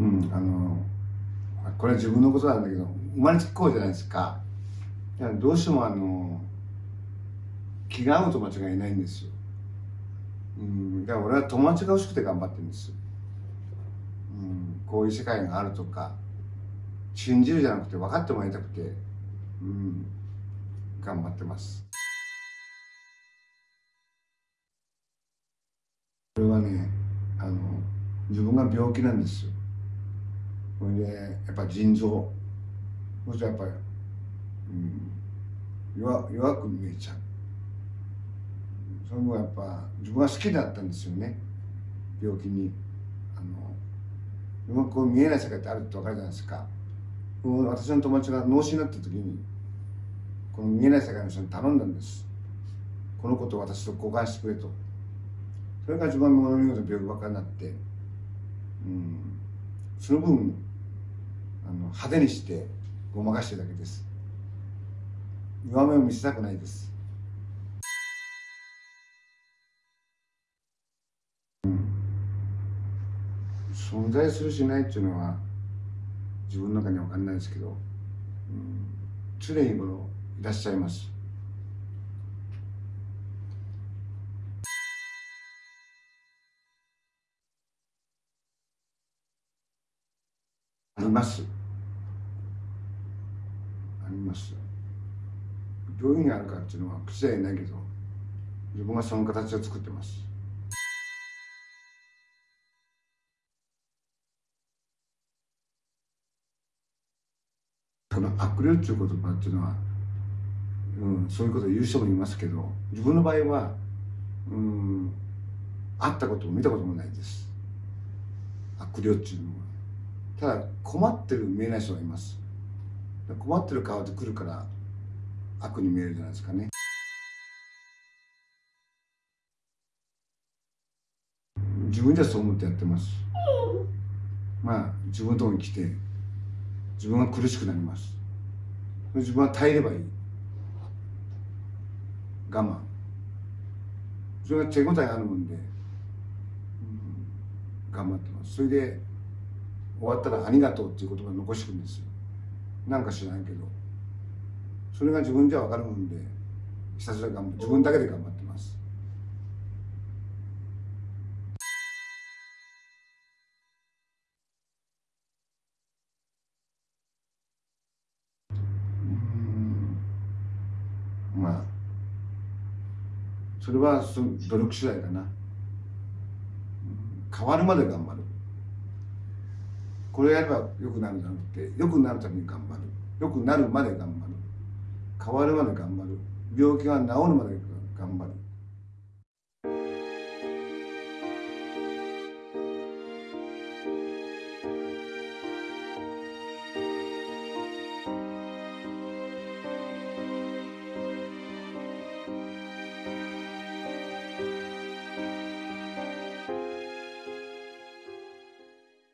うんあのこれは自分のことなんだけど生まれつきこうじゃないですか。どうしてもあの気が合う友達がいないんですよ、うん、だから俺は友達が欲しくて頑張ってるんです、うん、こういう世界があるとか信じるじゃなくて分かってもらいたくて、うん、頑張ってます。これはねあの自分が病気なんですよ。それでやっぱ腎臓。そしてやっぱり、うん、弱弱く見えちゃう。それもやっぱ自分が好きだったんですよね。病気に。あのうまく見えない世界ってあるって分かるじゃないですか。私の友達が脳死になった時にこの見えない世界の人に頼んだんです。このことを私と交換してくれと。それが自分の物見事病気ばっかりになってうんその分あの派手にしてごまかしてるだけです。弱めを見せたくないです。存在するしないっていうのは自分の中には分かんないですけど、うん、常日頃いらっしゃいます。ります。あります。どういうふうにあるかっていうのは口ではないけど自分はその形を作ってます。その悪霊っていう言葉っていうのは、うん、そういうことを言う人もいますけど自分の場合は、うん、会ったことも見たこともないです。悪霊っていうのは。ただ困ってる見えない人がいます。困ってる顔で来るから悪に見えるじゃないですかね。自分じゃそう思ってやってます。まあ自分のとこに来て自分が苦しくなります。自分は耐えればいい。我慢。それが手応えあるもんで、うん、頑張ってます。それで終わったら「ありがとう」っていう言葉を残してくんですよ。なんか知らないけど。それが自分じゃ分かるもんでひたすら頑張自分だけで頑張ってます。うん。まあ。それは努力次第かな。変わるまで頑張る。これやれば良くなるじゃなくて良くなるために頑張る。良くなるまで頑張る。変わるまで頑張る。病気が治るまで頑張る。